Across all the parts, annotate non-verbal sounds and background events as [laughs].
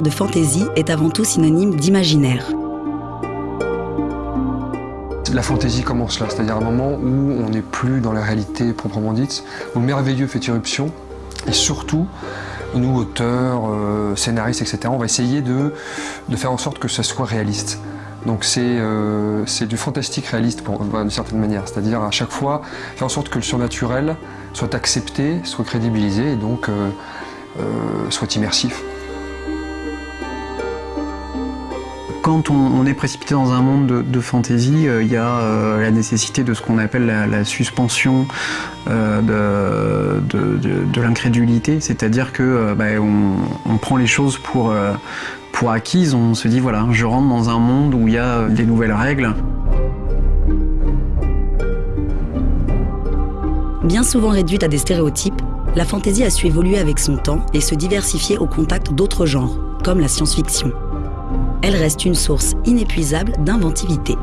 de fantaisie est avant tout synonyme d'imaginaire. La fantaisie commence là, c'est-à-dire un moment où on n'est plus dans la réalité proprement dite, où le merveilleux fait irruption, et surtout, nous, auteurs, euh, scénaristes, etc., on va essayer de, faire en sorte que ça soit réaliste. Donc euh, c'est du fantastique réaliste d'une certaine manière, c'est-à-dire à chaque fois faire en sorte que le surnaturel soit accepté, soit crédibilisé et donc euh, euh, soit immersif. Quand on, est précipité dans un monde de, fantaisie, il y a la nécessité de ce qu'on appelle la, suspension de, l'incrédulité, c'est-à-dire que bah, on, prend les choses pour pour acquise, on se dit voilà, je rentre dans un monde où il y a des nouvelles règles. Bien souvent réduite à des stéréotypes, la fantaisie a su évoluer avec son temps et se diversifier au contact d'autres genres, comme la science-fiction. Elle reste une source inépuisable d'inventivité.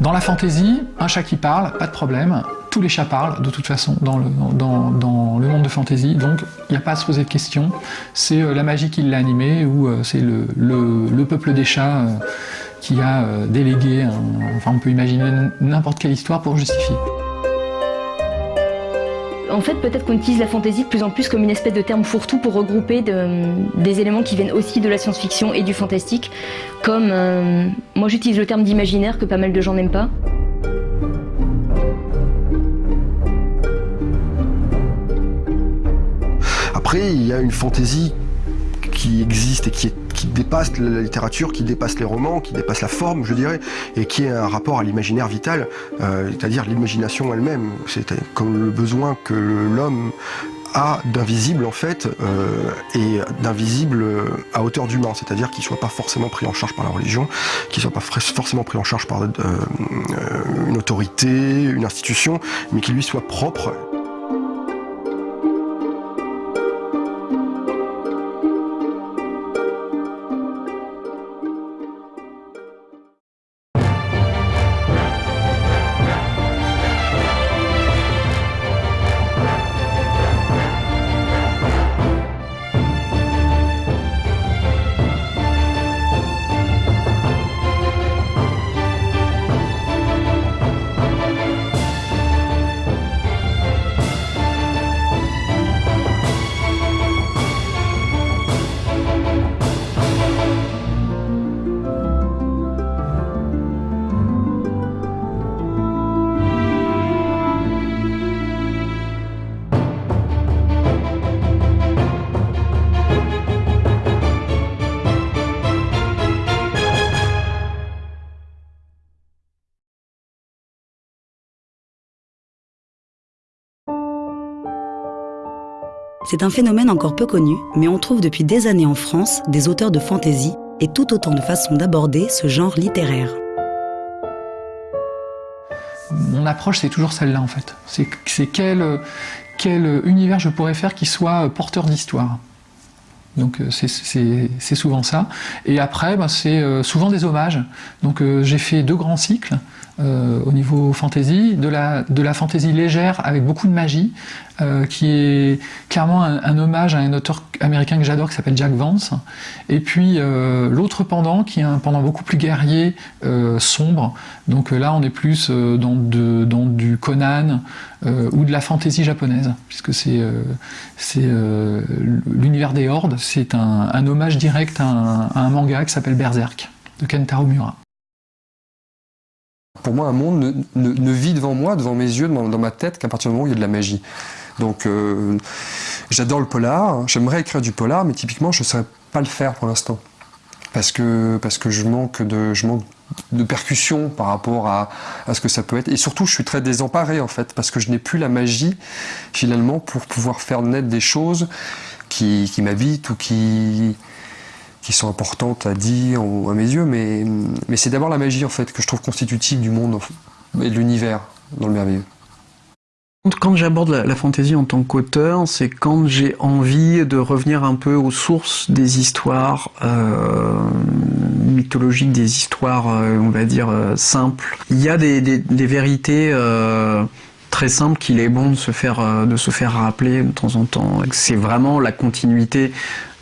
Dans la fantaisie, un chat qui parle, pas de problème. Tous les chats parlent, de toute façon, dans le, monde de fantaisie. Donc, il n'y a pas à se poser de questions. C'est euh, la magie qui l'a animé, ou euh, c'est le, le, peuple des chats euh, qui a délégué, enfin on peut imaginer n'importe quelle histoire pour justifier. En fait, peut-être qu'on utilise la fantaisie de plus en plus comme une espèce de terme fourre-tout pour regrouper des éléments qui viennent aussi de la science-fiction et du fantastique, comme, euh, moi j'utilise le terme d'imaginaire que pas mal de gens n'aiment pas. Après, il y a une fantaisie qui existe et qui, dépasse la littérature, qui dépasse les romans, qui dépasse la forme, je dirais, et qui a un rapport à l'imaginaire vital, euh, c'est-à-dire l'imagination elle-même. C'est comme le besoin que l'homme a d'invisible en fait euh, et d'invisible à hauteur d'humain, c'est-à-dire qu'il ne soit pas forcément pris en charge par la religion, qu'il ne soit pas forcément pris en charge par euh, une autorité, une institution, mais qu'il lui soit propre. C'est un phénomène encore peu connu, mais on trouve depuis des années en France des auteurs de fantaisie et tout autant de façons d'aborder ce genre littéraire. Mon approche, c'est toujours celle-là en fait. C'est quel, quel univers je pourrais faire qui soit porteur d'histoire. Donc euh, c'est souvent ça. Et après, bah, c'est euh, souvent des hommages. Donc euh, j'ai fait deux grands cycles. Euh, au niveau fantasy, de la, de la fantasy légère avec beaucoup de magie, euh, qui est clairement un, hommage à un auteur américain que j'adore qui s'appelle Jack Vance, et puis euh, l'autre pendant qui est un pendant beaucoup plus guerrier, sombre, donc là on est plus dans, de, dans du Conan ou de la fantaisie japonaise, puisque c'est l'univers des hordes, c'est un, un, hommage direct à un, à un manga qui s'appelle Berserk de Kentaro Mura. Pour moi, un monde ne, vit devant moi, devant mes yeux, dans, ma tête, qu'à partir du moment où il y a de la magie. Donc, euh, j'adore le polar, j'aimerais écrire du polar, mais typiquement, je ne saurais pas le faire pour l'instant. Parce que, parce que je manque de, je manque de percussion par rapport à, à, ce que ça peut être. Et surtout, je suis très désemparé, en fait, parce que je n'ai plus la magie, finalement, pour pouvoir faire naître des choses qui, qui m'habitent ou qui, qui sont importantes à dire à mes yeux, mais, mais c'est d'abord la magie en fait que je trouve constitutive du monde et de l'univers dans le merveilleux. Quand j'aborde la, fantaisie en tant qu'auteur, c'est quand j'ai envie de revenir un peu aux sources des histoires euh, mythologiques, des histoires, euh, on va dire, euh, simples. Il y a des, vérités très simples qu'il est bon de se faire, de se faire rappeler de temps en temps. C'est vraiment la continuité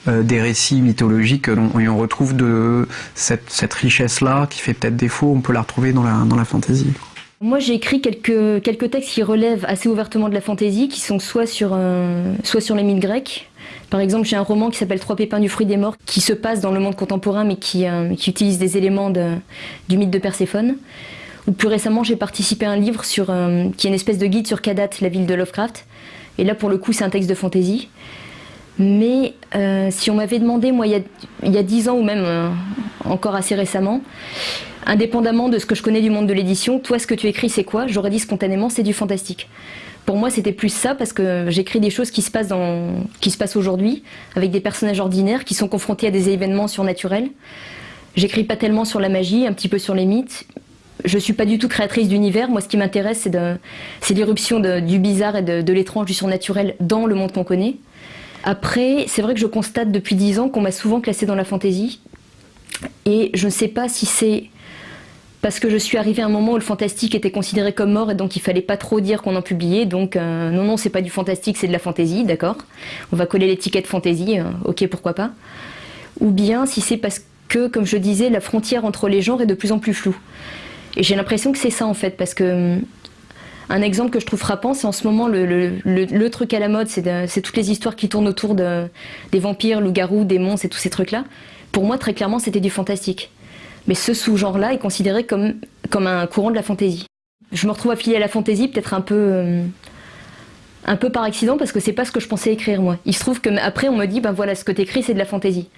des récits mythologiques. et on retrouve de cette, richesse-là qui fait peut-être défaut, on peut la retrouver dans la, dans la fantasy. Moi, j'ai écrit quelques, quelques textes qui relèvent assez ouvertement de la fantaisie, qui sont soit sur, euh, soit sur les mythes grecs. Par exemple, j'ai un roman qui s'appelle Trois pépins du fruit des morts, qui se passe dans le monde contemporain, mais qui, euh, qui utilise des éléments du mythe de Perséphone. Ou plus récemment, j'ai participé à un livre sur, euh, qui est une espèce de guide sur Kadat, la ville de Lovecraft. Et là, pour le coup, c'est un texte de fantaisie. Mais si on m'avait demandé, moi, il y a dix ans ou même encore assez récemment, indépendamment de ce que je connais du monde de l'édition, toi ce que tu écris c'est quoi? J'aurais dit spontanément c'est du fantastique. Pour moi c'était plus ça parce que j'écris des choses qui se passent, aujourd'hui avec des personnages ordinaires qui sont confrontés à des événements surnaturels. J'écris pas tellement sur la magie, un petit peu sur les mythes. Je suis pas du tout créatrice d'univers. Moi ce qui m'intéresse c'est l'irruption du bizarre et de, de l'étrange, du surnaturel dans le monde qu'on connaît. Après, c'est vrai que je constate depuis dix ans qu'on m'a souvent classée dans la fantaisie. Et je ne sais pas si c'est parce que je suis arrivée à un moment où le fantastique était considéré comme mort et donc il fallait pas trop dire qu'on en publiait. Donc euh, non, non, c'est pas du fantastique, c'est de la fantaisie, d'accord On va coller l'étiquette fantaisie, euh, ok, pourquoi pas. Ou bien si c'est parce que, comme je disais, la frontière entre les genres est de plus en plus floue. Et j'ai l'impression que c'est ça en fait, parce que un exemple que je trouve frappant, c'est en ce moment le, truc à la mode, c'est toutes les histoires qui tournent autour de, des vampires, loups-garous, démons et tous ces trucs-là. Pour moi, très clairement, c'était du fantastique. Mais ce sous-genre-là est considéré comme, un courant de la fantaisie. Je me retrouve affiliée à la fantaisie peut-être un peu, euh, un peu par accident parce que c'est pas ce que je pensais écrire moi. Il se trouve que après on me dit ben voilà ce que t'écris c'est de la fantaisie.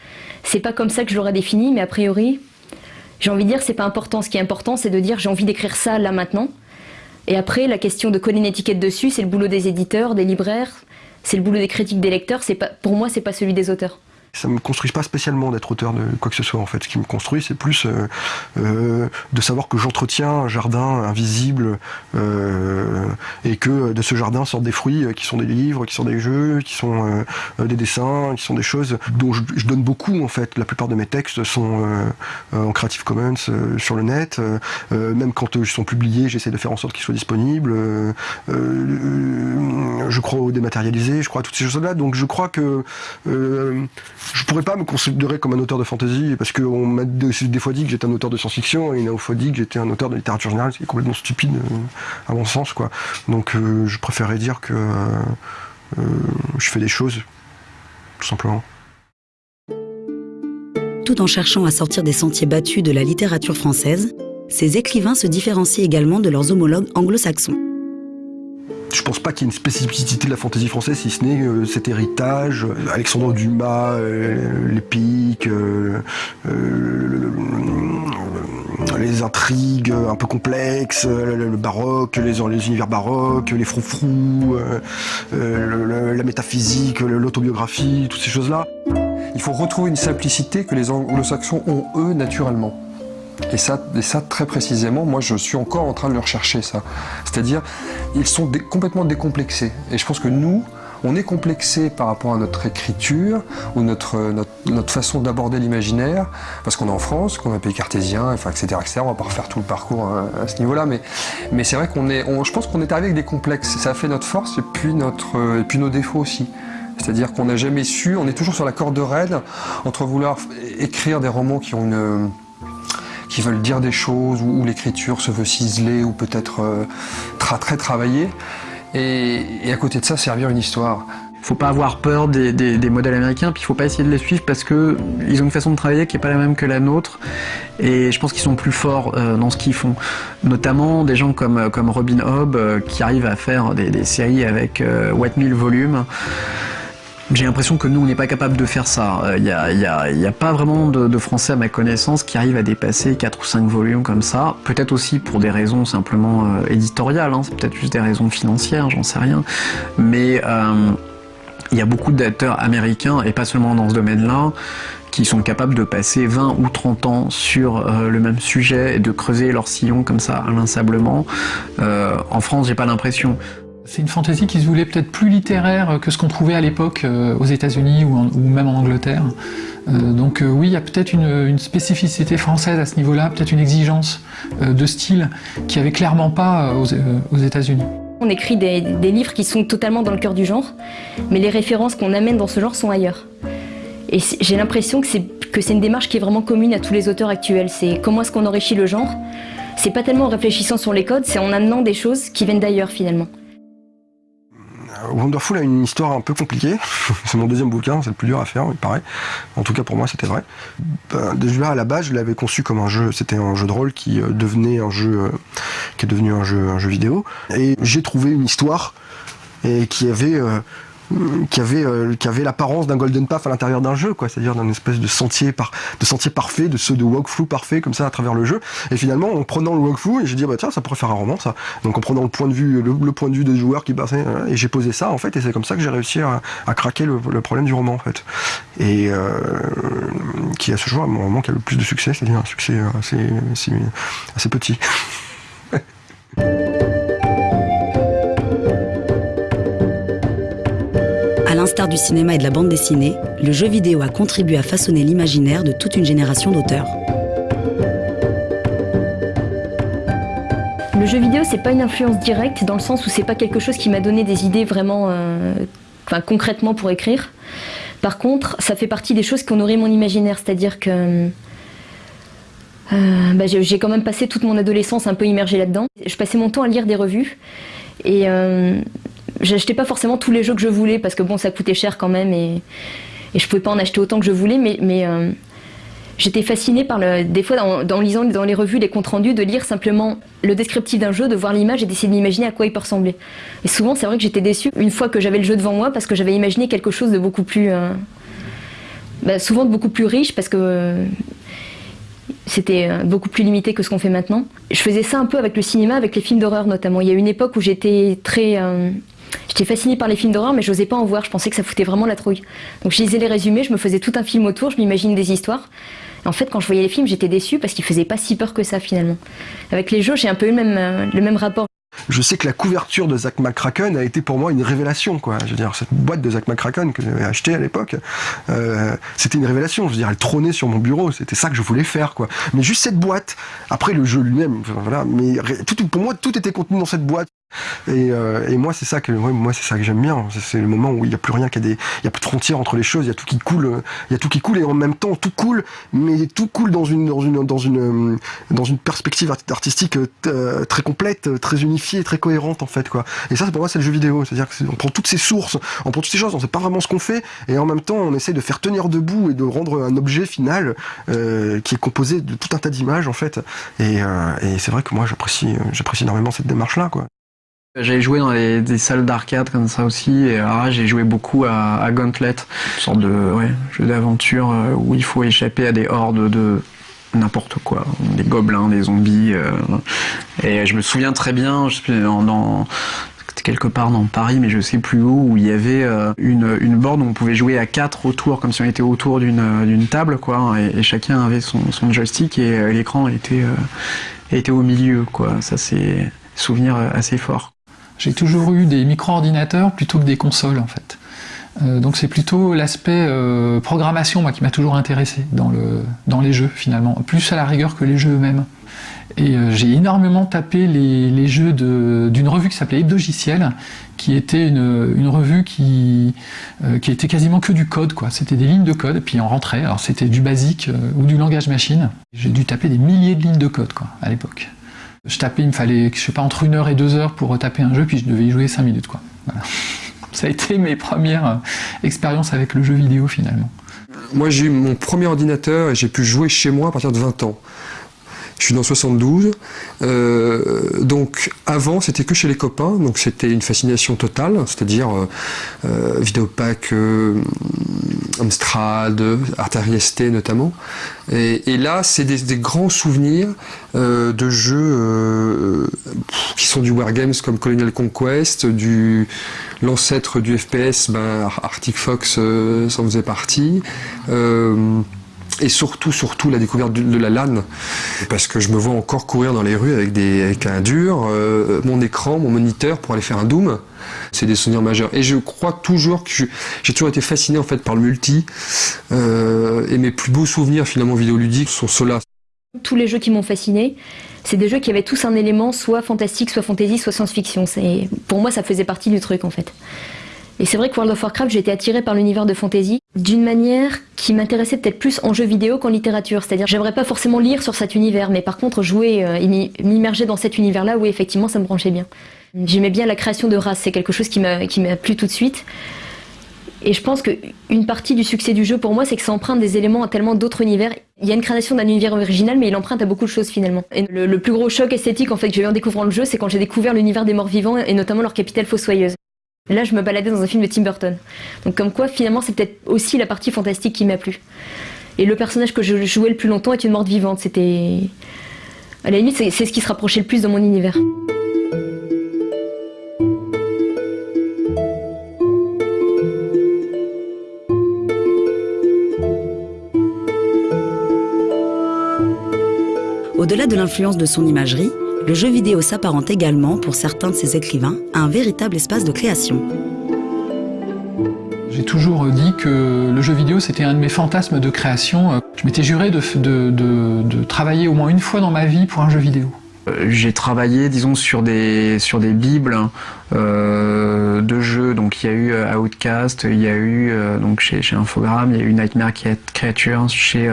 C'est pas comme ça que je l'aurais défini mais a priori j'ai envie de dire c'est pas important. Ce qui est important c'est de dire j'ai envie d'écrire ça là maintenant. Et après la question de coller une étiquette dessus c'est le boulot des éditeurs, des libraires, c'est le boulot des critiques des lecteurs. Pas pour moi c'est pas celui des auteurs ça me construit pas spécialement d'être auteur de quoi que ce soit en fait. Ce qui me construit, c'est plus euh, euh, de savoir que j'entretiens un jardin invisible euh, et que de ce jardin sortent des fruits qui sont des livres, qui sont des jeux, qui sont des dessins, qui sont des choses dont je, donne beaucoup en fait. La plupart de mes textes sont en Creative Commons sur le net. même quand ils sont publiés, j'essaie de faire en sorte qu'ils soient disponibles. je crois au dématérialisé, je crois à toutes ces choses-là. Donc je crois que je pourrais pas me considérer comme un auteur de fantasy parce qu'on m'a des fois dit que j'étais un auteur de science-fiction et une fois dit que j'étais un auteur de littérature générale, ce qui complètement stupide euh, à mon sens quoi. Donc euh, je préférerais dire que euh, je fais des choses tout simplement. Tout en cherchant à sortir des sentiers battus de la littérature française, ces écrivains se différencient également de leurs homologues anglo-saxons je pense pas qu'il y ait une spécificité de la fantaisie française, si ce n'est euh, cet héritage, euh, Alexandre Dumas, euh, l'épique, les intrigues un peu complexes, le, baroque, les, univers baroques, les froufrous, la métaphysique, l'autobiographie, toutes ces choses-là. Il faut retrouver une simplicité que les anglo-saxons ont, eux, naturellement. Et ça, et ça, très précisément, moi je suis encore en train de le rechercher ça. C'est-à-dire, ils sont complètement décomplexés. Et je pense que nous, on est complexé par rapport à notre écriture ou notre, notre, façon d'aborder l'imaginaire, parce qu'on est en France, qu'on est un pays cartésien, enfin, etc., etc. On va pas refaire tout le parcours hein, à, ce niveau-là, mais, mais c'est vrai qu'on est, je pense qu'on est arrivé avec des complexes. Ça a fait notre force et puis, notre, et puis nos défauts aussi. C'est-à-dire qu'on n'a jamais su, on est toujours sur la corde raide entre vouloir écrire des romans qui ont une qui veulent dire des choses, où, l'écriture se veut ciseler ou peut-être euh, très travaillée. Et, à côté de ça, servir une histoire. Faut pas avoir peur des, modèles américains, puis il faut pas essayer de les suivre parce que ils ont une façon de travailler qui est pas la même que la nôtre. Et je pense qu'ils sont plus forts euh, dans ce qu'ils font. Notamment des gens comme, comme Robin Hobb euh, qui arrivent à faire des, séries avec euh, 1000 volumes. J'ai l'impression que nous, on n'est pas capable de faire ça. Il euh, n'y a, y a, pas vraiment de, Français, à ma connaissance, qui arrivent à dépasser 4 ou 5 volumes comme ça. Peut-être aussi pour des raisons simplement euh, éditoriales, hein. c'est peut-être juste des raisons financières, j'en sais rien. Mais euh, il y a beaucoup d'acteurs américains, et pas seulement dans ce domaine-là, qui sont capables de passer 20 ou 30 ans sur le même sujet et de creuser leur sillon comme ça inlassablement. en France, j'ai pas l'impression. C'est une fantaisie qui se voulait peut-être plus littéraire que ce qu'on trouvait à l'époque euh, aux États-Unis ou, même en Angleterre. Euh, donc euh, oui, il y a peut-être une, spécificité française à ce niveau-là, peut-être une exigence de style qui avait clairement pas aux, États-Unis. On écrit des, des, livres qui sont totalement dans le cœur du genre, mais les références qu'on amène dans ce genre sont ailleurs. Et j'ai l'impression que c'est que c'est une démarche qui est vraiment commune à tous les auteurs actuels. C'est comment est-ce qu'on enrichit le genre C'est pas tellement en réfléchissant sur les codes, c'est en amenant des choses qui viennent d'ailleurs finalement. Wonderful a une histoire un peu compliquée. [laughs] c'est mon deuxième bouquin, c'est le plus dur à faire, il paraît. En tout cas, pour moi, c'était vrai. Ben, déjà, à la base, je l'avais conçu comme un jeu. C'était un jeu de rôle qui euh, devenait un jeu, euh, qui est devenu un jeu, un jeu vidéo. Et j'ai trouvé une histoire qui avait euh, qui avait, euh, qui avait l'apparence d'un golden path à l'intérieur d'un jeu, quoi, c'est-à-dire d'un espèce de sentier, par, de sentier parfait, de ceux de walkthrough parfait, comme ça, à travers le jeu. Et finalement, en prenant le walkthrough, j'ai dit, bah tiens, ça pourrait faire un roman, ça. Donc en prenant le point de vue, le, point de vue des joueurs qui passaient, euh, et j'ai posé ça, en fait, et c'est comme ça que j'ai réussi à, à craquer le, le, problème du roman, en fait. Et euh, qui à ce jour, mon roman qui a le plus de succès, c'est-à-dire un succès assez, assez, assez petit. Du cinéma et de la bande dessinée, le jeu vidéo a contribué à façonner l'imaginaire de toute une génération d'auteurs. Le jeu vidéo, c'est pas une influence directe dans le sens où c'est pas quelque chose qui m'a donné des idées vraiment, euh, enfin, concrètement pour écrire. Par contre, ça fait partie des choses qui ont nourri mon imaginaire, c'est-à-dire que euh, bah, j'ai quand même passé toute mon adolescence un peu immergée là-dedans. Je passais mon temps à lire des revues et euh, J'achetais pas forcément tous les jeux que je voulais parce que bon, ça coûtait cher quand même et, et je pouvais pas en acheter autant que je voulais, mais, euh, j'étais fascinée par. Des fois, en, lisant dans les revues, les comptes rendus, de lire simplement le descriptif d'un jeu, de voir l'image et d'essayer d'imaginer à quoi il peut ressembler. Et souvent, c'est vrai que j'étais déçue une fois que j'avais le jeu devant moi parce que j'avais imaginé quelque chose de beaucoup plus. Euh, bah, souvent de beaucoup plus riche parce que. c'était euh, beaucoup plus limité que ce qu'on fait maintenant. Je faisais ça un peu avec le cinéma, avec les films d'horreur notamment. Il y a une époque où j'étais très J'étais fascinée par les films d'horreur, mais je n'osais pas en voir. Je pensais que ça foutait vraiment la trouille. Donc je lisais les résumés, je me faisais tout un film autour, je m'imaginais des histoires. en fait, quand je voyais les films, j'étais déçue parce qu'ils faisaient pas si peur que ça finalement. Avec les jeux, j'ai un peu eu le même, euh, rapport. Je sais que la couverture de Zach McCracken a été pour moi une révélation, quoi. Je veux dire, cette boîte de Zach McCracken que j'avais achetée à l'époque, euh, c'était une révélation. Je veux dire, elle trônait sur mon bureau. C'était ça que je voulais faire, quoi. Mais juste cette boîte. Après, le jeu lui-même, voilà. Mais pour moi, tout était contenu dans cette boîte. Et, euh, et, moi, c'est ça que moi, c'est ça que j'aime bien. C'est le moment où il n'y a plus rien, qu'il y a il a plus de frontières entre les choses. Il y a tout qui coule, il y a tout qui coule et en même temps tout coule, mais tout coule dans une dans une dans une dans une perspective artistique euh, très complète, très unifiée, très cohérente en fait quoi. Et ça, pour moi, c'est le jeu vidéo. C'est-à-dire qu'on prend toutes ces sources, on prend toutes ces choses, on sait pas vraiment ce qu'on fait, et en même temps, on essaie de faire tenir debout et de rendre un objet final euh, qui est composé de tout un tas d'images en fait. Et, euh, et c'est vrai que moi, j'apprécie j'apprécie énormément cette démarche là quoi. J'avais joué dans les, des salles d'arcade comme ça aussi, et j'ai joué beaucoup à, Gauntlet, une sorte de ouais, jeu d'aventure euh, où il faut échapper à des hordes de n'importe quoi, des gobelins, des zombies. Euh, et je me souviens très bien, je suis dans, quelque part dans Paris, mais je sais plus où, où il y avait euh, une, une borne où on pouvait jouer à quatre autour, comme si on était autour d'une table, quoi, et, et, chacun avait son, son joystick et l'écran était était au milieu, quoi. Ça c'est souvenir assez fort. J'ai toujours eu des micro-ordinateurs plutôt que des consoles en fait. Euh, donc c'est plutôt l'aspect euh, programmation moi, qui m'a toujours intéressé dans, le, dans les jeux finalement, plus à la rigueur que les jeux eux-mêmes. Et euh, j'ai énormément tapé les, jeux d'une revue qui s'appelait Hebdogiciel, qui était une, revue qui, était quasiment que du code. quoi. C'était des lignes de code, puis on rentrait. Alors c'était du basique ou du langage machine. J'ai dû taper des milliers de lignes de code quoi, à l'époque. Je tapais, il me fallait, je sais pas, entre une heure et deux heures pour taper un jeu, puis je devais y jouer cinq minutes, quoi. Voilà. [laughs] Ça a été mes premières euh, expériences avec le jeu vidéo, finalement. Moi, j'ai eu mon premier ordinateur et j'ai pu jouer chez moi à partir de 20 ans. Je suis dans 72, euh, donc avant c'était que chez les copains, donc c'était une fascination totale, c'est-à-dire euh, euh, Vidéopack, Amstrad, Atari ST notamment. Et, là c'est des, grands souvenirs euh, de jeux euh, qui sont du wargames comme Colonial Conquest, du l'ancêtre du FPS, ben, Arctic Fox s'en faisait partie et surtout, surtout la découverte de, la LAN, parce que je me vois encore courir dans les rues avec, des, avec un dur, euh, mon écran, mon moniteur pour aller faire un Doom. C'est des souvenirs majeurs. Et je crois toujours que j'ai toujours été fasciné en fait par le multi, euh, et mes plus beaux souvenirs finalement vidéoludiques sont ceux-là. Tous les jeux qui m'ont fasciné, c'est des jeux qui avaient tous un élément soit fantastique, soit fantasy, soit science-fiction. Pour moi, ça faisait partie du truc en fait. Et c'est vrai que World of Warcraft, j'ai été attirée par l'univers de fantasy d'une manière qui m'intéressait peut-être plus en jeu vidéo qu'en littérature. C'est-à-dire, j'aimerais pas forcément lire sur cet univers, mais par contre jouer euh, et m'immerger dans cet univers-là, oui, effectivement, ça me branchait bien. J'aimais bien la création de races, c'est quelque chose qui m'a plu tout de suite. Et je pense qu'une partie du succès du jeu pour moi, c'est que ça emprunte des éléments à tellement d'autres univers. Il y a une création d'un univers original, mais il emprunte à beaucoup de choses finalement. Et le, plus gros choc esthétique en fait que j'ai eu en découvrant le jeu, c'est quand j'ai découvert l'univers des morts vivants et notamment leur capitale fossoyeuse. Là, je me baladais dans un film de Tim Burton. Donc comme quoi, finalement, c'est peut-être aussi la partie fantastique qui m'a plu. Et le personnage que je jouais le plus longtemps est une morte vivante. C'était... À la limite, c'est ce qui se rapprochait le plus de mon univers. Au-delà de l'influence de son imagerie, le jeu vidéo s'apparente également, pour certains de ses écrivains, à un véritable espace de création. J'ai toujours dit que le jeu vidéo c'était un de mes fantasmes de création. Je m'étais juré de, de, travailler au moins une fois dans ma vie pour un jeu vidéo. Euh, j'ai travaillé, disons, sur des, sur des bibles euh, de jeux. Donc il y a eu euh, Outcast, il y a eu donc chez, chez Infogrames, il y a eu Nightmare Creatures chez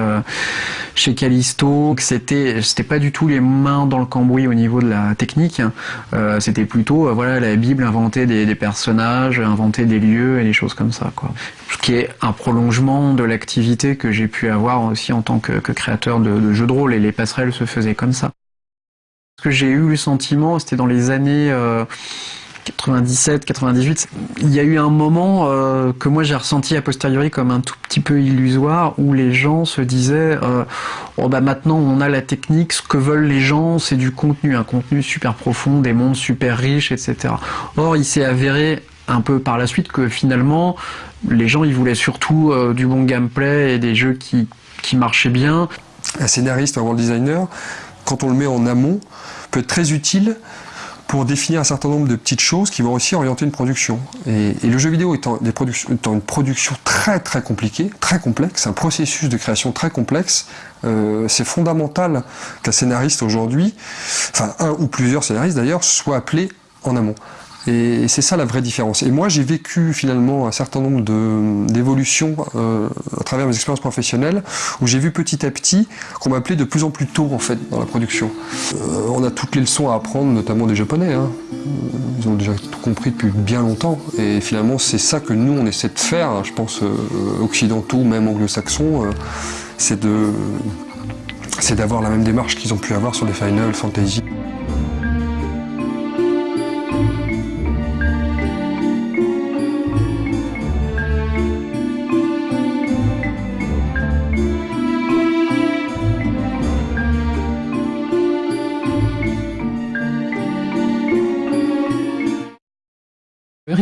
chez Callisto. C'était c'était pas du tout les mains dans le cambouis au niveau de la technique. c'était plutôt voilà la bible inventer des, personnages, inventer des lieux et des choses comme ça quoi. Ce qui est un prolongement de l'activité que j'ai pu avoir aussi en tant que, créateur de, jeux de rôle et les passerelles se faisaient comme ça que j'ai eu le sentiment, c'était dans les années 97, euh, 98, il y a eu un moment euh, que moi j'ai ressenti a posteriori comme un tout petit peu illusoire où les gens se disaient euh, oh bah maintenant on a la technique, ce que veulent les gens c'est du contenu, un contenu super profond, des mondes super riches, etc. Or il s'est avéré un peu par la suite que finalement les gens ils voulaient surtout du bon gameplay et des jeux qui, qui marchaient bien. Un scénariste, un world designer, quand on le met en amont, peut être très utile pour définir un certain nombre de petites choses qui vont aussi orienter une production. Et, le jeu vidéo étant, une production très très compliquée, très complexe, un processus de création très complexe, euh, c'est fondamental qu'un scénariste aujourd'hui, enfin un ou plusieurs scénaristes d'ailleurs, soient appelés en amont. Et c'est ça la vraie différence. Et moi, j'ai vécu finalement un certain nombre d'évolutions euh, à travers mes expériences professionnelles, où j'ai vu petit à petit qu'on m'appelait de plus en plus tôt en fait dans la production. Euh, on a toutes les leçons à apprendre, notamment des Japonais. Hein. Ils ont déjà tout compris depuis bien longtemps. Et finalement, c'est ça que nous on essaie de faire. Je pense euh, occidentaux, même anglo-saxons, c'est d'avoir la même démarche qu'ils ont pu avoir sur les Final Fantasy.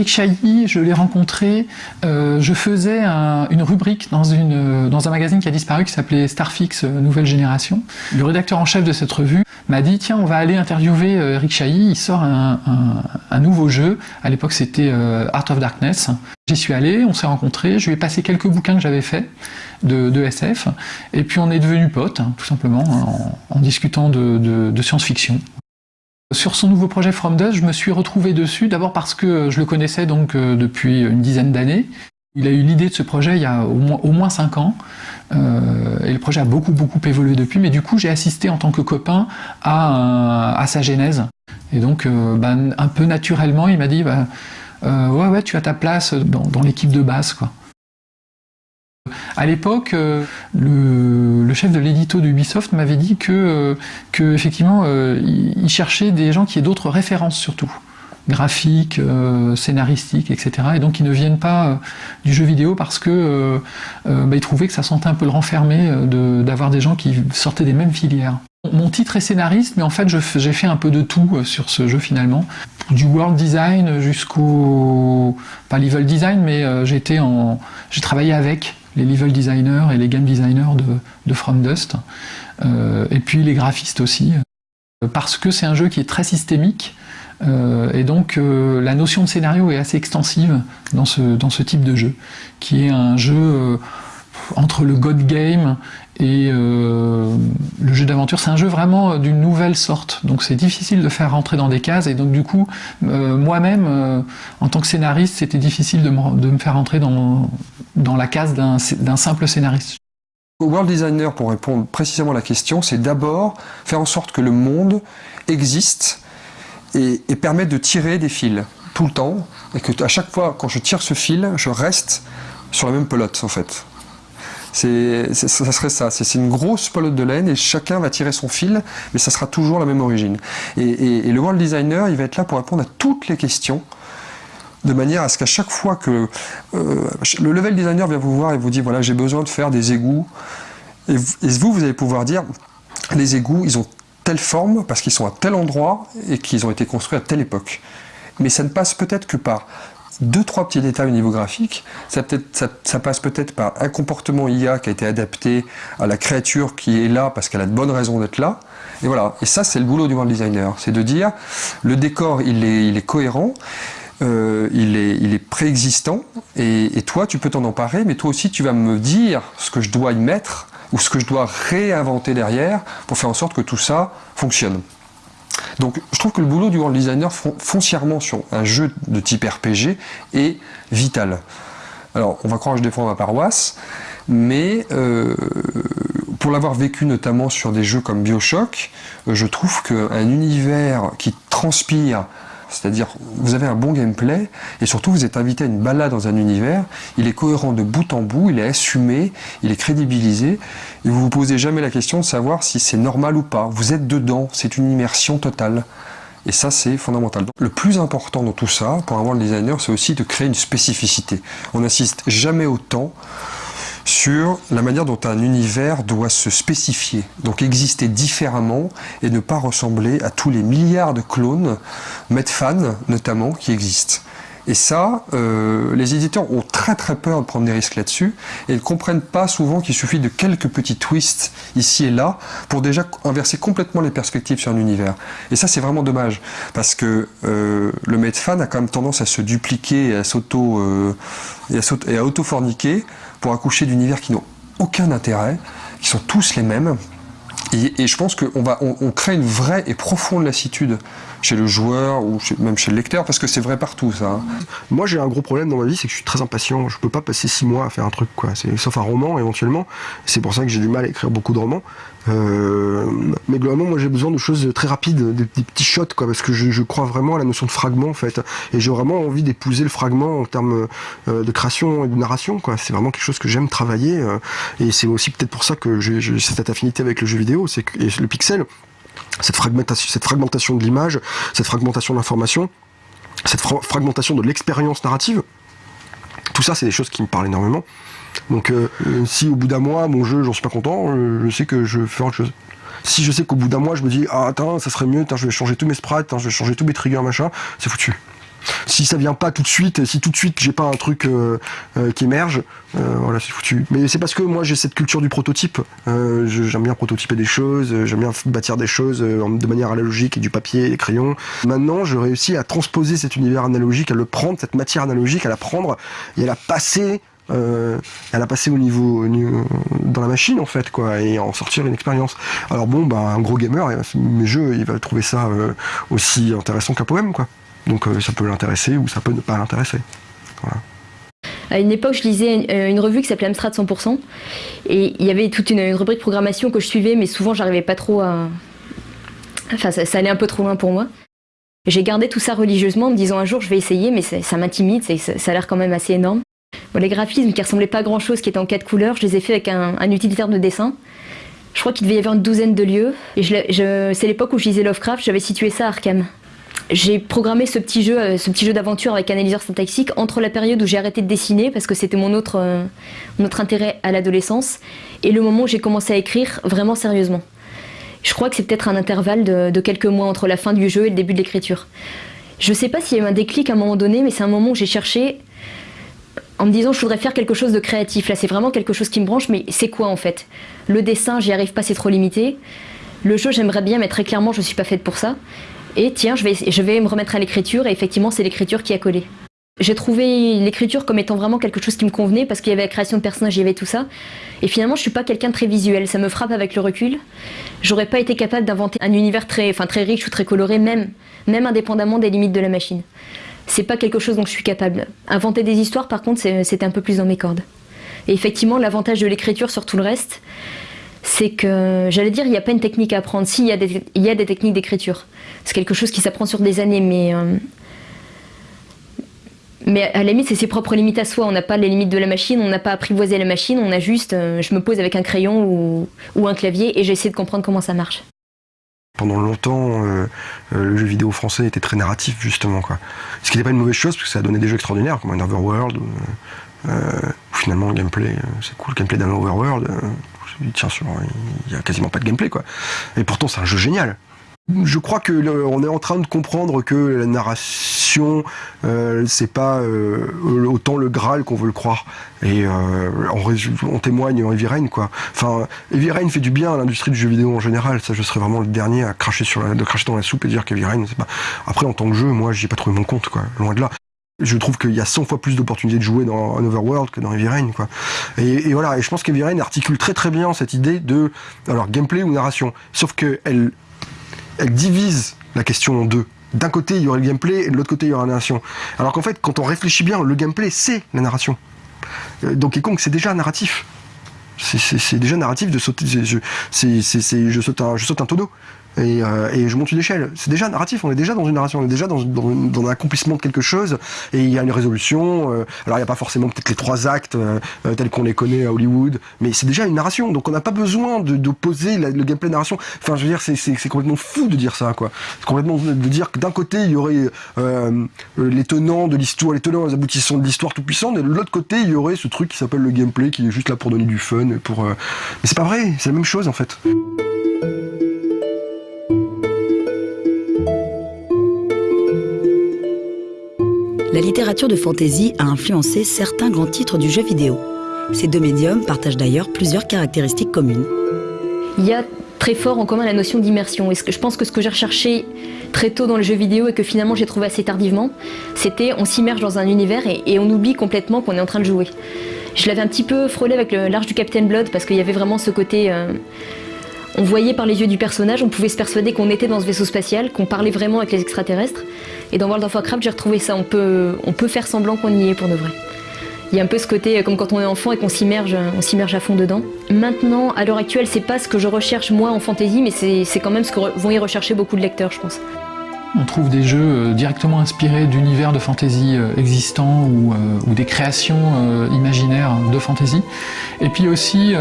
Eric Chailly, je l'ai rencontré, euh, je faisais une rubrique dans, un magazine qui a disparu qui s'appelait Starfix euh, Nouvelle Génération. Le rédacteur en chef de cette revue m'a dit tiens on va aller interviewer euh, Eric Chailly, il sort un, nouveau jeu, à l'époque c'était Art of Darkness. J'y suis allé, on s'est rencontrés, je lui ai passé quelques bouquins que j'avais faits de, SF, et puis on est devenus potes, hein, tout simplement, en, discutant de science-fiction. Sur son nouveau projet From Dust, je me suis retrouvé dessus, d'abord parce que je le connaissais donc euh, depuis une dizaine d'années. Il a eu l'idée de ce projet il y a au moins, cinq ans, euh, et le projet a beaucoup beaucoup évolué depuis, mais du coup j'ai assisté en tant que copain à, à sa genèse. Et donc euh, ben, un peu naturellement il m'a dit bah, ouais ouais tu as ta place dans, dans l'équipe de base quoi. À l'époque, euh, le, chef de l'édito d'Ubisoft m'avait dit que, euh, effectivement, euh, il cherchait des gens qui aient d'autres références surtout graphiques, scénaristiques, etc. Et donc ils ne viennent pas du jeu vidéo parce que bah, ils trouvaient que ça sentait un peu le renfermé d'avoir des gens qui sortaient des mêmes filières. Mon titre est scénariste, mais en fait j'ai fait un peu de tout sur ce jeu finalement. Du world design jusqu'au... pas level design, mais en... j'ai travaillé avec les level designers et les game designers de, From Dust, euh, et puis les graphistes aussi, parce que c'est un jeu qui est très systémique, euh, et donc euh, la notion de scénario est assez extensive dans ce type de jeu, qui est un jeu entre le God Game et euh, le jeu d'aventure. C'est un jeu vraiment d'une nouvelle sorte, donc c'est difficile de faire rentrer dans des cases, et donc du coup, euh, moi-même, euh, en tant que scénariste, c'était difficile de me, faire rentrer dans, dans la case d'un simple scénariste. World Designer, pour répondre précisément à la question, c'est d'abord faire en sorte que le monde existe et, et permette de tirer des fils tout le temps, et que à chaque fois, quand je tire ce fil, je reste sur la même pelote, en fait. Ça serait ça, c'est une grosse pelote de laine et chacun va tirer son fil, mais ça sera toujours la même origine. Et le world designer, il va être là pour répondre à toutes les questions, de manière à ce qu'à chaque fois que euh, le level designer vient vous voir et vous dit voilà j'ai besoin de faire des égouts, et vous, vous allez pouvoir dire les égouts, ils ont telle forme parce qu'ils sont à tel endroit et qu'ils ont été construits à telle époque. Mais ça ne passe peut-être que par deux, trois petits détails au niveau graphique. Ça, peut passe peut-être par un comportement IA qui a été adapté à la créature qui est là parce qu'elle a de bonnes raisons d'être là. Et voilà. Et ça, c'est le boulot du world designer. C'est de dire, le décor, il est, cohérent. Euh, il est, il est préexistant et, et toi tu peux t'en emparer mais toi aussi tu vas me dire ce que je dois y mettre ou ce que je dois réinventer derrière pour faire en sorte que tout ça fonctionne. Donc je trouve que le boulot du world designer foncièrement sur un jeu de type RPG est vital. Alors on va croire que je défends ma paroisse, mais euh, pour l'avoir vécu notamment sur des jeux comme Bioshock, euh, je trouve qu'un univers qui transpire c'est-à-dire, vous avez un bon gameplay, et surtout vous êtes invité à une balade dans un univers, il est cohérent de bout en bout, il est assumé, il est crédibilisé, et vous vous posez jamais la question de savoir si c'est normal ou pas. Vous êtes dedans, c'est une immersion totale. Et ça, c'est fondamental. Le plus important dans tout ça, pour un world designer, c'est aussi de créer une spécificité. On n'insiste jamais autant sur la manière dont un univers doit se spécifier, donc exister différemment et ne pas ressembler à tous les milliards de clones, Medfan notamment, qui existent. Et ça, euh, les éditeurs ont très très peur de prendre des risques là-dessus et ne comprennent pas souvent qu'il suffit de quelques petits twists ici et là pour déjà inverser complètement les perspectives sur un univers. Et ça, c'est vraiment dommage parce que euh, le Medfan a quand même tendance à se dupliquer et à s'auto euh, à auto-forniquer pour accoucher d'univers qui n'ont aucun intérêt, qui sont tous les mêmes. Et, je pense qu'on on, on, crée une vraie et profonde lassitude chez le joueur ou même chez le lecteur, parce que c'est vrai partout ça. Hein. Moi j'ai un gros problème dans ma vie, c'est que je suis très impatient. Je peux pas passer six mois à faire un truc, quoi. Sauf un roman éventuellement. C'est pour ça que j'ai du mal à écrire beaucoup de romans. Euh, mais globalement, moi j'ai besoin de choses très rapides, des, petits shots, quoi, parce que je, je, crois vraiment à la notion de fragment en fait. Et j'ai vraiment envie d'épouser le fragment en termes euh, de création et de narration, quoi. C'est vraiment quelque chose que j'aime travailler. Euh, et c'est aussi peut-être pour ça que j'ai cette affinité avec le jeu vidéo, c'est que le pixel cette fragmentation, de l'image, cette fragmentation de l'information, cette fra fragmentation de l'expérience narrative, tout ça, c'est des choses qui me parlent énormément. Donc, euh, si au bout d'un mois, mon jeu, j'en suis pas content, euh, je sais que je fais autre chose. Si je sais qu'au bout d'un mois, je me dis, ah, attends, ça serait mieux, je vais changer tous mes sprites, je vais changer tous mes triggers, machin, c'est foutu. Si ça vient pas tout de suite, si tout de suite j'ai pas un truc euh, euh, qui émerge, euh, voilà, c'est foutu. Mais c'est parce que moi j'ai cette culture du prototype. J'aime bien prototyper des choses, j'aime bien bâtir des choses de manière analogique du papier des crayons. Maintenant, je réussis à transposer cet univers analogique, à le prendre, cette matière analogique, à la prendre et à la passer au niveau, au niveau, dans la machine en fait quoi et en sortir une expérience. Alors bon bah un gros gamer mes jeux il va trouver ça aussi intéressant qu'un poème quoi. Donc euh, ça peut l'intéresser ou ça peut ne pas l'intéresser. À une époque, je lisais une, une revue qui s'appelait Amstrad 100%, et il y avait toute une, une, rubrique programmation que je suivais, mais souvent j'arrivais pas trop à... Enfin, ça, allait un peu trop loin pour moi. J'ai gardé tout ça religieusement en me disant un jour je vais essayer, mais ça, m'intimide, ça, a l'air quand même assez énorme. Les graphismes qui ressemblaient pas à grand chose, qui étaient en quatre couleurs, je les ai fait avec un, un utilitaire de dessin. Je crois qu'il devait y avoir une douzaine de lieux. Et c'est l'époque où je lisais Lovecraft, j'avais situé ça à Arkham. J'ai programmé ce petit jeu, euh, ce petit jeu d'aventure avec analyseur syntaxique entre la période où j'ai arrêté de dessiner parce que c'était mon autre, euh, mon autre intérêt à l'adolescence et le moment où j'ai commencé à écrire vraiment sérieusement. Je crois que c'est peut-être un intervalle de, de, quelques mois entre la fin du jeu et le début de l'écriture. Je sais pas s'il y a eu un déclic à un moment donné, mais c'est un moment où j'ai cherché en me disant je voudrais faire quelque chose de créatif. Là c'est vraiment quelque chose qui me branche, mais c'est quoi en fait? Le dessin, j'y arrive pas, c'est trop limité. Le jeu, j'aimerais bien, mais très clairement, je suis pas faite pour ça. Et tiens, je vais, je vais me remettre à l'écriture, et effectivement, c'est l'écriture qui a collé. J'ai trouvé l'écriture comme étant vraiment quelque chose qui me convenait parce qu'il y avait la création de personnages, il y avait tout ça. Et finalement, je suis pas quelqu'un de très visuel, ça me frappe avec le recul. J'aurais pas été capable d'inventer un univers très, enfin, très riche ou très coloré, même, même indépendamment des limites de la machine. C'est pas quelque chose dont je suis capable. Inventer des histoires, par contre, c'était un peu plus dans mes cordes. Et effectivement, l'avantage de l'écriture sur tout le reste, c'est que, j'allais dire, il n'y a pas une technique à apprendre. Si, il y a des, techniques d'écriture. C'est quelque chose qui s'apprend sur des années, mais euh, mais à la limite, c'est ses propres limites à soi. On n'a pas les limites de la machine, on n'a pas apprivoisé la machine, on a juste, euh, je me pose avec un crayon ou, un clavier et j'essaie de comprendre comment ça marche. Pendant longtemps, euh, le jeu vidéo français était très narratif, justement. Quoi. Ce qui n'était pas une mauvaise chose, parce que ça a donné des jeux extraordinaires, comme un Overworld, où, finalement le gameplay, c'est cool, le gameplay d'un Overworld, tiens, il n'y a quasiment pas de gameplay. Quoi. Et pourtant, c'est un jeu génial. Je crois que on est en train de comprendre que la narration, euh, c'est pas euh, autant le Graal qu'on veut le croire. Et euh, on, témoigne en Heavy Rain, quoi. Enfin, Heavy Rain fait du bien à l'industrie du jeu vidéo en général. Ça, je serais vraiment le dernier à cracher sur de cracher dans la soupe et dire qu'Heavy Rain, c'est pas. Après, en tant que jeu, moi, j'ai pas trouvé mon compte, quoi. Loin de là je trouve qu'il y a 100 fois plus d'opportunités de jouer dans un Overworld que dans Heavy Rain, quoi. Et, voilà, et je pense qu'Heavy Rain articule très très bien cette idée de, alors, gameplay ou narration. Sauf que elle, divise la question en deux. D'un côté, il y aurait le gameplay, et de l'autre côté, il y aurait la narration. Alors qu'en fait, quand on réfléchit bien, le gameplay, c'est la narration. Euh, Donkey Kong, c'est déjà narratif. C'est déjà narratif de sauter. Saute un, je saute un tonneau. Euh, et, je monte une échelle. C'est déjà narratif, on est déjà dans une narration, on est déjà dans, dans, un accomplissement de quelque chose, et il y a une résolution. Euh, alors il n'y a pas forcément peut-être les trois actes euh, tels qu'on les connaît à Hollywood, mais c'est déjà une narration, donc on n'a pas besoin de, poser le gameplay narration. Enfin, je veux dire, c'est complètement fou de dire ça, quoi. C'est complètement de dire que d'un côté il y aurait les tenants de l'histoire, les tenants, les aboutissants de l'histoire tout puissant, et de l'autre côté il y aurait ce truc qui s'appelle le gameplay, qui est juste là pour donner du fun, pour. Mais c'est pas vrai, c'est la même chose en fait. La littérature de fantasy a influencé certains grands titres du jeu vidéo. Ces deux médiums partagent d'ailleurs plusieurs caractéristiques communes. Il y a très fort en commun la notion d'immersion. Et je pense que ce que j'ai recherché très tôt dans le jeu vidéo et que finalement j'ai trouvé assez tardivement, c'était on s'immerge dans un univers et, on oublie complètement qu'on est en train de jouer. Je l'avais un petit peu frôlé avec l'arche du Captain Blood parce qu'il y avait vraiment ce côté... Euh, on voyait par les yeux du personnage, on pouvait se persuader qu'on était dans ce vaisseau spatial, qu'on parlait vraiment avec les extraterrestres. Et dans World of Warcraft, j'ai retrouvé ça. On peut, faire semblant qu'on y est pour de vrai. Il y a un peu ce côté euh, comme quand on est enfant et qu'on s'immerge, on s'immerge à fond dedans. Maintenant, à l'heure actuelle, c'est pas ce que je recherche moi en fantasy, mais c'est quand même ce que vont y rechercher beaucoup de lecteurs, je pense. On trouve des jeux euh, directement inspirés d'univers de fantasy euh, existants ou, des créations imaginaires de fantasy. Et puis aussi,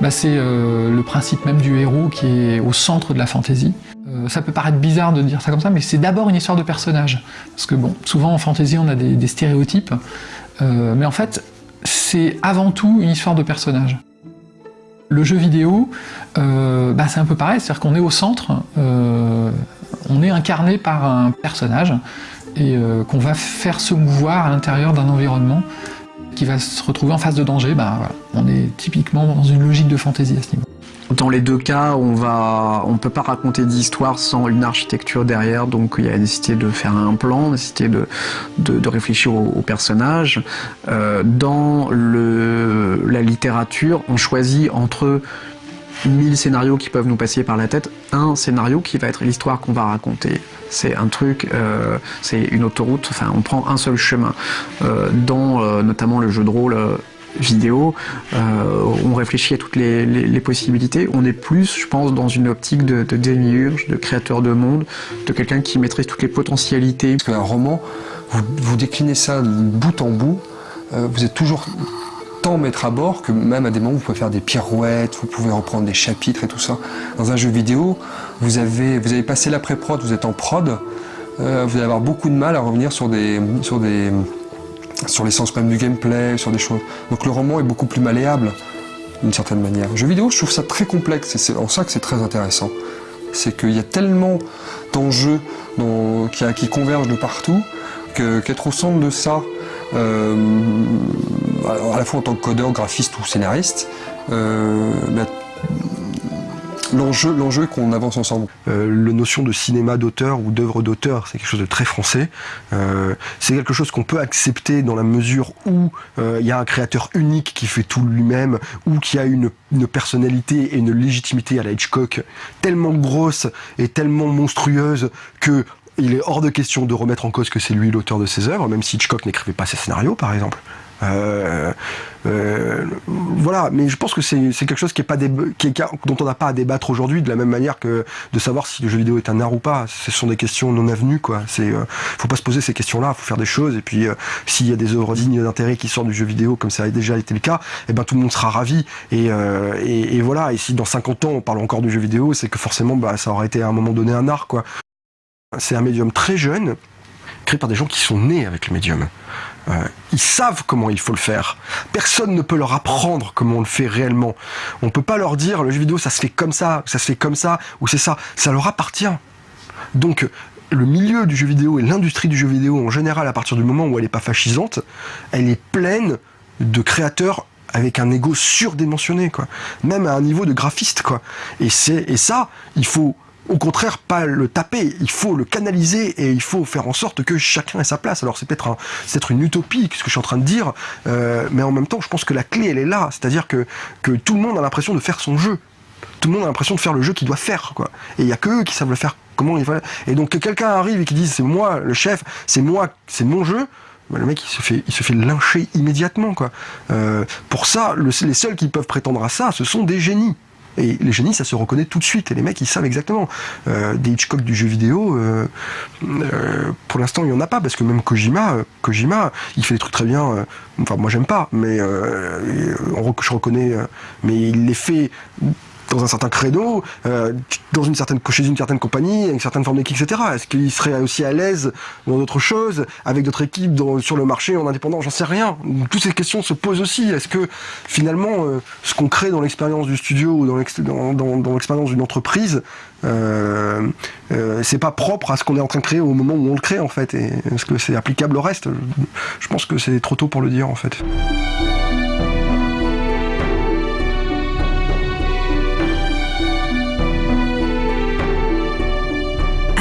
bah, c'est le principe même du héros qui est au centre de la fantasy. Euh, ça peut paraître bizarre de dire ça comme ça, mais c'est d'abord une histoire de personnage. Parce que bon, souvent en fantasy on a des, stéréotypes, euh, mais en fait c'est avant tout une histoire de personnage. Le jeu vidéo, euh, bah, c'est un peu pareil, c'est-à-dire qu'on est au centre, on est incarné par un personnage, et qu'on va faire se mouvoir à l'intérieur d'un environnement qui va se retrouver en face de danger, bah, on est typiquement dans une logique de fantasy à ce niveau. Dans les deux cas, on va, on peut pas raconter d'histoire sans une architecture derrière, donc il y a la nécessité de faire un plan, la nécessité de, réfléchir au, personnage. Euh, dans la littérature, on choisit entre mille scénarios qui peuvent nous passer par la tête, un scénario qui va être l'histoire qu'on va raconter. C'est un truc, euh, c'est une autoroute, enfin on prend un seul chemin. Euh, dans notamment le jeu de rôle vidéo, euh, on réfléchit à toutes les, possibilités. On est plus, je pense, dans une optique de, démiurge, de créateur de monde, de quelqu'un qui maîtrise toutes les potentialités. Parce qu'un roman, vous, déclinez ça bout en bout, euh, vous êtes toujours tant maître à bord que même à des moments vous pouvez faire des pirouettes, vous pouvez reprendre des chapitres et tout ça. Dans un jeu vidéo, vous avez, passé l'après-prod, vous êtes en prod, euh, vous allez avoir beaucoup de mal à revenir sur des, sur l'essence même du gameplay, sur des choses. Donc le roman est beaucoup plus malléable, d'une certaine manière. Le jeu vidéo, je trouve ça très complexe, et c'est en ça que c'est très intéressant. C'est qu'il y a tellement d'enjeux qui, convergent de partout, qu'être au centre de ça, euh, à la fois en tant que codeur, graphiste ou scénariste, euh, bah, l'enjeu, l'enjeu qu'on avance ensemble. Euh, la notion de cinéma d'auteur ou d'œuvre d'auteur, c'est quelque chose de très français. Euh, c'est quelque chose qu'on peut accepter dans la mesure où euh, il y a un créateur unique qui fait tout lui-même, ou qui a une, personnalité et une légitimité à la Hitchcock tellement grosse et tellement monstrueuse que il est hors de question de remettre en cause que c'est lui l'auteur de ses œuvres, même si Hitchcock n'écrivait pas ses scénarios, par exemple. Euh, euh, voilà, mais je pense que c'est quelque chose qui est pas dont on n'a pas à débattre aujourd'hui, de la même manière que de savoir si le jeu vidéo est un art ou pas. Ce sont des questions non avenues, quoi. C'est, euh, faut pas se poser ces questions-là, faut faire des choses. Et puis, s'il y a des œuvres dignes d'intérêt qui sortent du jeu vidéo, comme ça a déjà été le cas, eh ben tout le monde sera ravi. Et, et, et, voilà. Et si dans 50 ans on parle encore du jeu vidéo, c'est que forcément, bah, ça aurait été à un moment donné un art. C'est un médium très jeune, créé par des gens qui sont nés avec le médium. Euh, ils savent comment il faut le faire. Personne ne peut leur apprendre comment on le fait réellement. On peut pas leur dire le jeu vidéo ça se fait comme ça, ça se fait comme ça, ou c'est ça. Ça leur appartient. Donc le milieu du jeu vidéo et l'industrie du jeu vidéo en général, à partir du moment où elle n'est pas fascisante, elle est pleine de créateurs avec un ego surdimensionné, quoi. Même à un niveau de graphiste, quoi. Et et ça, il faut au contraire pas le taper, il faut le canaliser et il faut faire en sorte que chacun ait sa place. Alors c'est peut-être un, c'est une utopie, ce que je suis en train de dire, euh, mais en même temps je pense que la clé elle est là, c'est-à-dire que, que tout le monde a l'impression de faire son jeu. Tout le monde a l'impression de faire le jeu qu'il doit faire, quoi. Et il y a que eux qui savent le faire. Comment il va. Et donc que quelqu'un arrive et qui dise c'est moi le chef, c'est moi, c'est mon jeu. Ben, le mec il se fait, il se fait lyncher immédiatement quoi. Euh, pour ça, le, les seuls qui peuvent prétendre à ça, ce sont des génies. Et les génies, ça se reconnaît tout de suite. Et les mecs, ils savent exactement. Euh, des Hitchcock du jeu vidéo, euh, euh, pour l'instant, il n'y en a pas. Parce que même Kojima, Kojima, il fait des trucs très bien. enfin, moi, j'aime pas. Mais je reconnais. mais il les fait dans un certain credo, euh, dans une certaine, chez une certaine compagnie, avec une certaine forme d'équipe, etc. Est-ce qu'il serait aussi à l'aise dans d'autres choses, avec d'autres équipes dans, sur le marché, en indépendant? J'en sais rien. Toutes ces questions se posent aussi. Est-ce que finalement, euh, ce qu'on crée dans l'expérience du studio ou dans l'expérience dans, d'une entreprise, euh, c'est pas propre à ce qu'on est en train de créer au moment où on le crée en fait Est-ce que c'est applicable au reste? Je pense que c'est trop tôt pour le dire en fait.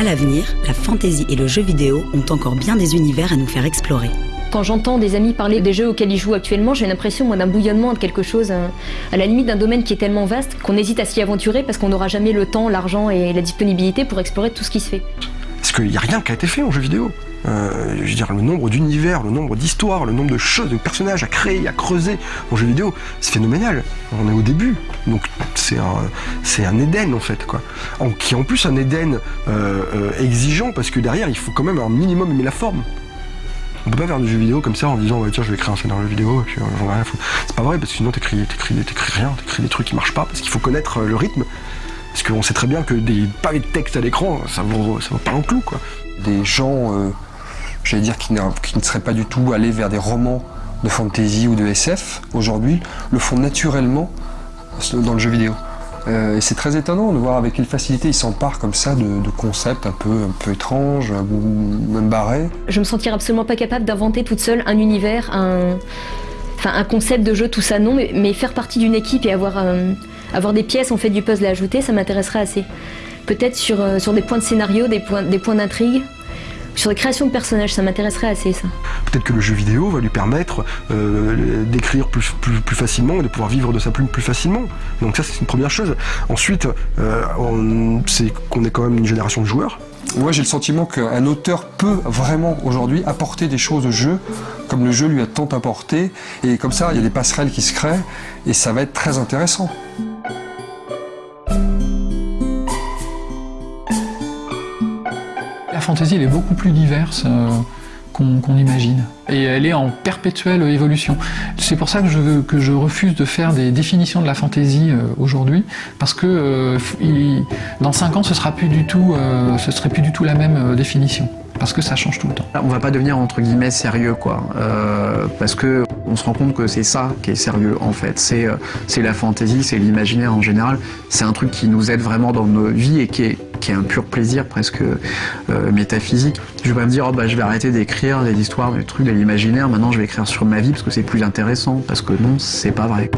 À l'avenir, la fantaisie et le jeu vidéo ont encore bien des univers à nous faire explorer. Quand j'entends des amis parler des jeux auxquels ils jouent actuellement, j'ai l'impression d'un bouillonnement de quelque chose, euh, à la limite d'un domaine qui est tellement vaste qu'on hésite à s'y aventurer parce qu'on n'aura jamais le temps, l'argent et la disponibilité pour explorer tout ce qui se fait. Parce qu'il n'y a rien qui a été fait en jeu vidéo. Euh, le nombre d'univers, le nombre d'histoires, le nombre de choses, de personnages à créer, à creuser en jeu vidéo, c'est phénoménal. On est au début, donc c'est un, un Éden en fait, quoi. En, qui est en plus un Éden euh, euh, exigeant parce que derrière, il faut quand même un minimum aimer la forme. On peut pas faire du jeu vidéo comme ça en disant, tiens, je vais créer un scénario vidéo et puis j'en ai rien foutre. C'est pas vrai parce que sinon t'écris, t'écris, t'écris rien, t'écris des trucs qui marchent pas parce qu'il faut connaître le rythme. Parce qu'on sait très bien que des pavés de texte à l'écran, ça vaut, ça vaut pas un clou, quoi. Des gens, j'allais dire, qui, ne seraient pas du tout allés vers des romans de fantasy ou de SF, aujourd'hui, le font naturellement dans le jeu vidéo. Euh, et c'est très étonnant de voir avec quelle facilité ils s'emparent comme ça de, concepts un peu, un peu étranges ou même barrés. Je me sentirais absolument pas capable d'inventer toute seule un univers, un, concept de jeu, tout ça non, mais, faire partie d'une équipe et avoir... Euh, des pièces, on fait du puzzle à ajouter, ça m'intéresserait assez. Peut-être sur, euh, des points de scénario, des points d'intrigue, sur les créations de personnages, ça m'intéresserait assez ça. Peut-être que le jeu vidéo va lui permettre euh, d'écrire plus, plus, plus, facilement et de pouvoir vivre de sa plume plus facilement. Donc ça c'est une première chose. Ensuite, euh, c'est qu'on est quand même une génération de joueurs. Moi j'ai le sentiment qu'un auteur peut vraiment aujourd'hui apporter des choses au jeu comme le jeu lui a tant apporté et comme ça il y a des passerelles qui se créent et ça va être très intéressant. Fantaisie, elle est beaucoup plus diverse euh, qu'on imagine. Et elle est en perpétuelle évolution. C'est pour ça que je, refuse de faire des définitions de la fantaisie euh, aujourd'hui, parce que euh, dans 5 ans, ce sera serait plus du tout la même définition parce que ça change tout le temps. On va pas devenir entre guillemets sérieux quoi, euh, parce que on se rend compte que c'est ça qui est sérieux en fait. C'est euh, c'est la fantaisie, c'est l'imaginaire en général. C'est un truc qui nous aide vraiment dans nos vies et qui est qui est un pur plaisir presque euh, métaphysique. Je vais pas me dire oh bah je vais arrêter d'écrire des histoires, des trucs de l'imaginaire. Maintenant je vais écrire sur ma vie parce que c'est plus intéressant. Parce que non, c'est pas vrai.